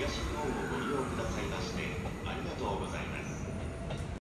Yes.